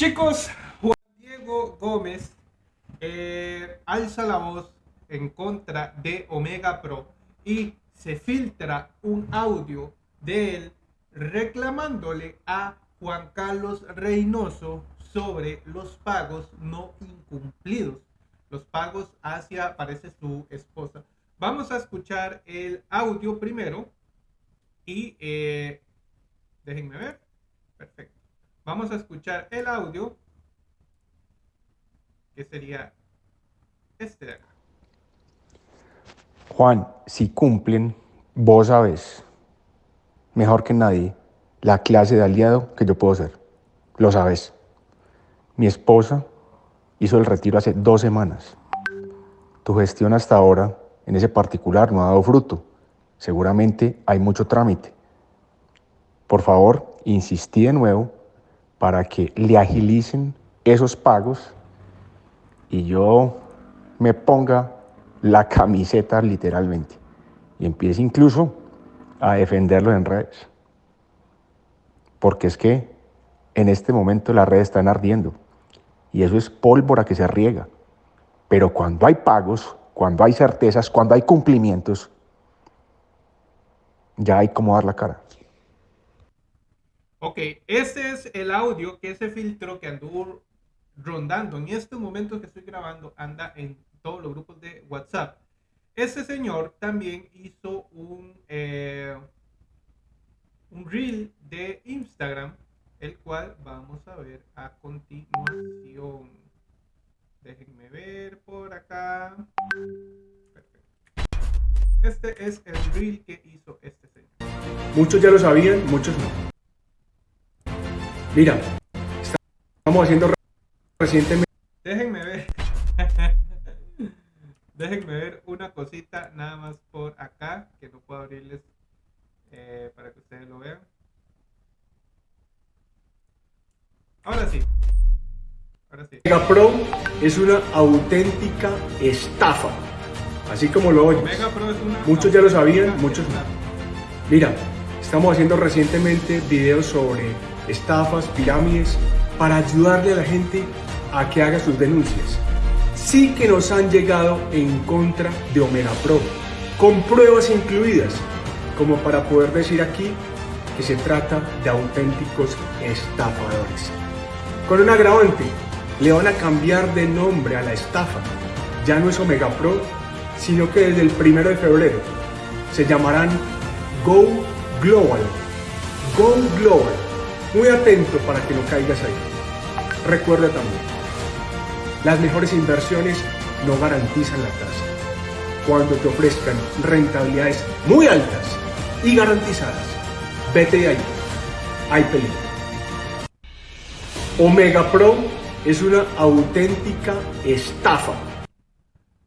Chicos, Juan Diego Gómez eh, alza la voz en contra de Omega Pro y se filtra un audio de él reclamándole a Juan Carlos Reynoso sobre los pagos no incumplidos, los pagos hacia, parece su esposa. Vamos a escuchar el audio primero y eh, déjenme ver. Perfecto. Vamos a escuchar el audio que sería este de acá. Juan, si cumplen, vos sabes, mejor que nadie, la clase de aliado que yo puedo ser. Lo sabes. Mi esposa hizo el retiro hace dos semanas. Tu gestión hasta ahora, en ese particular, no ha dado fruto. Seguramente hay mucho trámite. Por favor, insistí de nuevo para que le agilicen esos pagos y yo me ponga la camiseta literalmente y empiece incluso a defenderlo en redes. Porque es que en este momento las redes están ardiendo y eso es pólvora que se riega. Pero cuando hay pagos, cuando hay certezas, cuando hay cumplimientos, ya hay como dar la cara. Ok, este es el audio que ese filtro que anduvo rondando en este momento que estoy grabando anda en todos los grupos de WhatsApp. Ese señor también hizo un, eh, un reel de Instagram, el cual vamos a ver a continuación. Déjenme ver por acá. Perfecto. Este es el reel que hizo este señor. Muchos ya lo sabían, muchos no. Mira, estamos haciendo recientemente. Déjenme ver. Déjenme ver una cosita nada más por acá que no puedo abrirles eh, para que ustedes lo vean. Ahora sí. Ahora sí. Mega Pro es una auténtica estafa. Así como lo oyes. Mega Pro es una muchos ya lo sabían, muchos no. Mira, estamos haciendo recientemente videos sobre estafas, pirámides, para ayudarle a la gente a que haga sus denuncias. Sí que nos han llegado en contra de Omega Pro, con pruebas incluidas, como para poder decir aquí que se trata de auténticos estafadores. Con un agravante, le van a cambiar de nombre a la estafa. Ya no es Omega Pro, sino que desde el primero de febrero se llamarán Go Global. Go Global muy atento para que no caigas ahí. Recuerda también, las mejores inversiones no garantizan la tasa. Cuando te ofrezcan rentabilidades muy altas y garantizadas, vete de ahí. Hay peligro. Omega Pro es una auténtica estafa.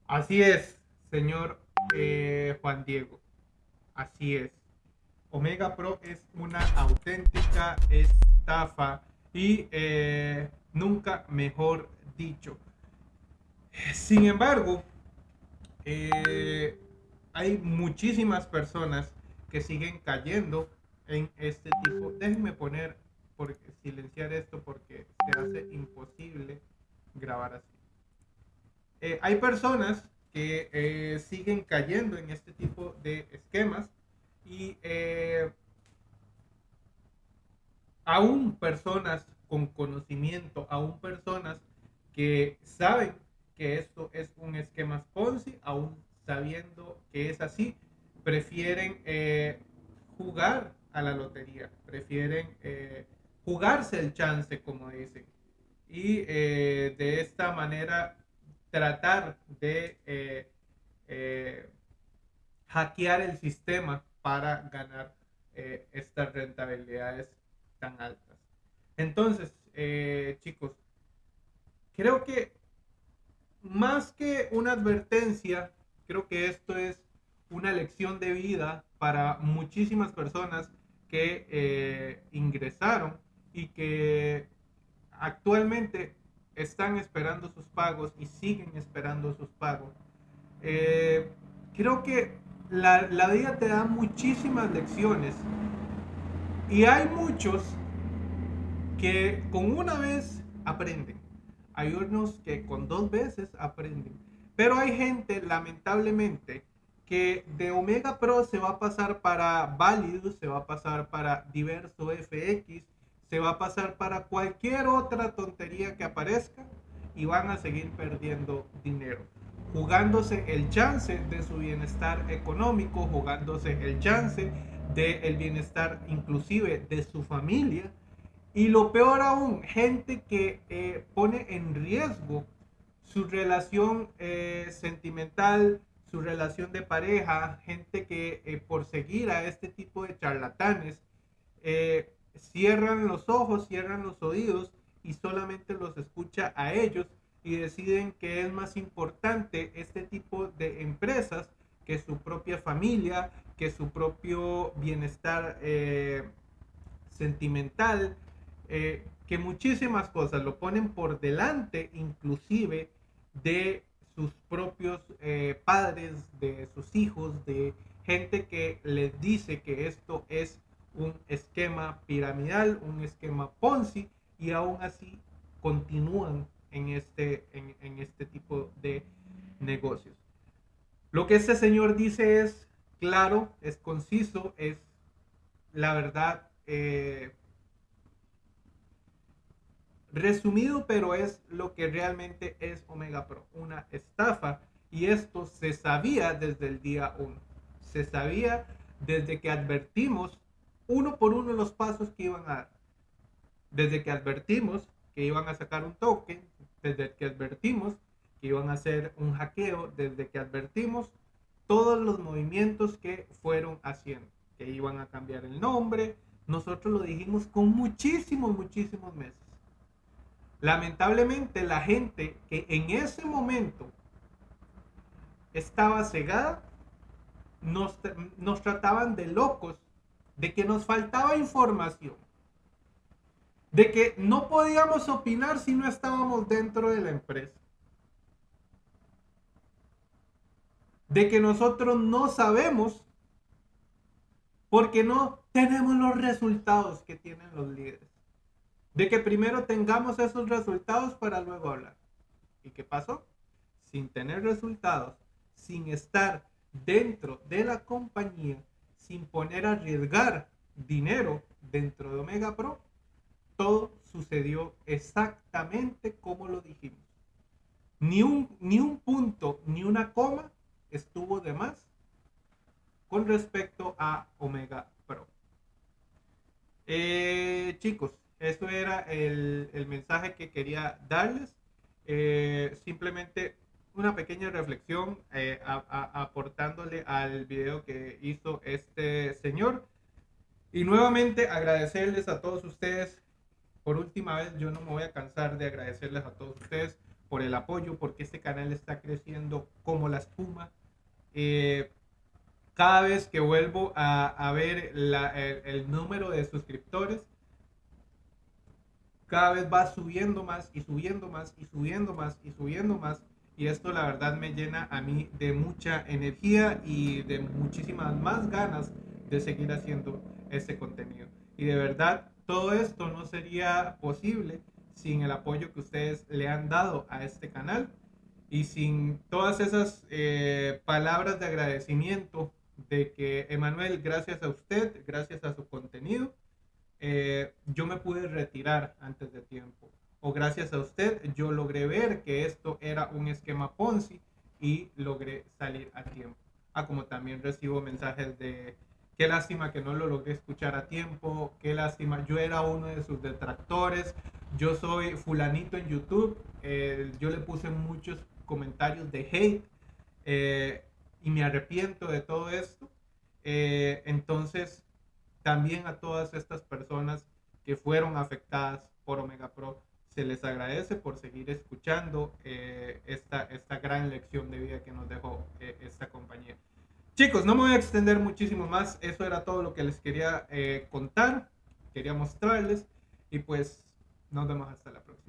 Así es, señor eh, Juan Diego. Así es. Omega Pro es una auténtica estafa y eh, nunca mejor dicho. Sin embargo, eh, hay muchísimas personas que siguen cayendo en este tipo. Déjenme poner, porque, silenciar esto porque se hace imposible grabar así. Eh, hay personas que siguen cayendo en este tipo de esquemas y eh, aún personas con conocimiento, aún personas que saben que esto es un esquema Ponzi, aún sabiendo que es así, prefieren eh, jugar a la lotería, prefieren eh, jugarse el chance, como dicen, y de esta manera tratar de hackear el sistema para ganar eh, estas rentabilidades tan altas. Entonces, eh, chicos, creo que más que una advertencia, creo que esto es una lección de vida para muchísimas personas que eh, ingresaron y que actualmente están esperando sus pagos y siguen esperando sus pagos. creo que la, vida te da muchísimas lecciones y hay muchos que con una vez aprenden. Hay unos que con dos veces aprenden. Pero hay gente, lamentablemente, que de Omega Pro se va a pasar para Validus, se va a pasar para Diverso FX, se va a pasar para cualquier otra tontería que aparezca y van a seguir perdiendo dinero, jugándose el chance de su bienestar económico, jugándose el chance del el bienestar inclusive de su familia. Y lo peor aún, gente que eh, pone en riesgo su relación eh, sentimental, su relación de pareja, gente que eh, por seguir a este tipo de charlatanes cierran los ojos, cierran los oídos y solamente los escucha a ellos y deciden que es más importante este tipo de empresas que su propia familia, que su propio bienestar eh, sentimental, eh, que muchísimas cosas lo ponen por delante inclusive de sus propios eh, padres, de sus hijos, de gente que les dice que esto es un esquema piramidal, un esquema Ponzi, y aún así continúan en este, en, este tipo de negocios. Lo que este señor dice es claro, es conciso, es la verdad eh, resumido, pero es lo que realmente es Omega Pro, una estafa. Y esto se sabía desde el día 1. Se sabía desde que advertimos uno por uno los pasos que iban a dar. Desde que advertimos que iban a sacar un token, desde que advertimos que iban a hacer un hackeo, desde que advertimos todos los movimientos que fueron haciendo, que iban a cambiar el nombre, nosotros lo dijimos con muchísimos, muchísimos meses. Lamentablemente la gente que en ese momento estaba cegada, nos, nos trataban de locos de que nos faltaba información, de que no podíamos opinar si no estábamos dentro de la empresa, de que nosotros no sabemos porque no tenemos los resultados que tienen los líderes, de que primero tengamos esos resultados para luego hablar. ¿Y qué pasó? Sin tener resultados, sin estar dentro de la compañía, sin poner a arriesgar dinero dentro de Omega Pro, todo sucedió exactamente como lo dijimos. Ni un, ni un punto, ni una coma estuvo de más con respecto a Omega Pro. Eh, chicos, eso era el, mensaje que quería darles. Eh, simplemente una pequeña reflexión eh, aportándole al video que hizo este señor. Y nuevamente agradecerles a todos ustedes. Por última vez, yo no me voy a cansar de agradecerles a todos ustedes por el apoyo, porque este canal está creciendo como la espuma. Eh, cada vez que vuelvo a, ver el número de suscriptores, cada vez va subiendo más y subiendo más y subiendo más y subiendo más y esto la verdad me llena a mí de mucha energía y de muchísimas más ganas de seguir haciendo este contenido. Y de verdad, todo esto no sería posible sin el apoyo que ustedes le han dado a este canal y sin todas esas eh, palabras de agradecimiento de que Emanuel, gracias a usted, gracias a su contenido, eh, yo me pude retirar antes de tiempo o gracias a usted yo logré ver que esto era un esquema Ponzi y logré salir a tiempo. Ah, como también recibo mensajes de qué lástima que no lo logré escuchar a tiempo, qué lástima, yo era uno de sus detractores, yo soy fulanito en YouTube, eh, yo le puse muchos comentarios de hate eh, y me arrepiento de todo esto. Eh, entonces, también a todas estas personas que fueron afectadas por Omega Pro, se les agradece por seguir escuchando eh, esta, esta gran lección de vida que nos dejó eh, esta compañía. Chicos, no me voy a extender muchísimo más. Eso era todo lo que les quería eh, contar, quería mostrarles. Y pues nos vemos hasta la próxima.